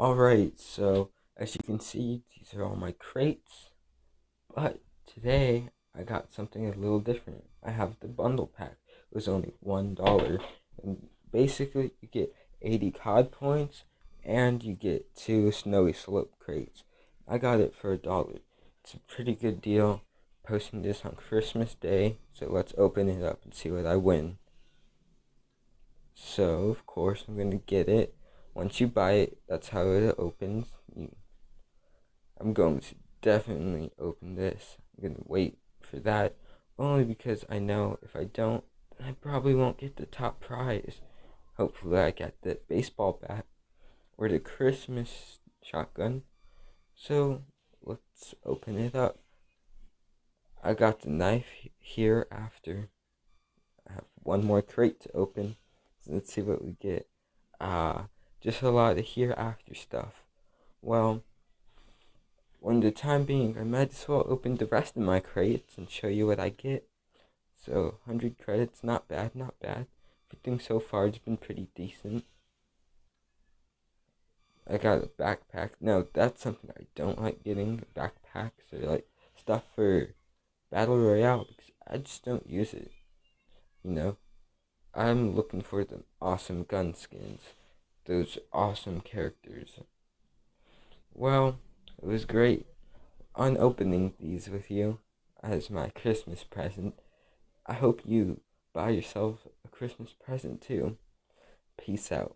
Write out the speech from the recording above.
Alright, so as you can see, these are all my crates. But today, I got something a little different. I have the bundle pack. It was only $1. And basically, you get 80 COD points, and you get two Snowy Slope crates. I got it for a dollar. It's a pretty good deal. Posting this on Christmas Day, so let's open it up and see what I win. So, of course, I'm going to get it once you buy it, that's how it opens. I'm going to definitely open this. I'm going to wait for that, only because I know if I don't, I probably won't get the top prize. Hopefully I get the baseball bat or the Christmas shotgun. So, let's open it up. I got the knife here after. I have one more crate to open. So let's see what we get. Ah, uh, just a lot of hereafter stuff. Well, when the time being, I might as well open the rest of my crates and show you what I get. So, 100 credits, not bad, not bad. Everything so far has been pretty decent. I got a backpack. No, that's something I don't like getting. Backpacks or like stuff for Battle Royale because I just don't use it. You know? I'm looking for the awesome gun skins those awesome characters. Well, it was great on opening these with you as my Christmas present. I hope you buy yourself a Christmas present too. Peace out.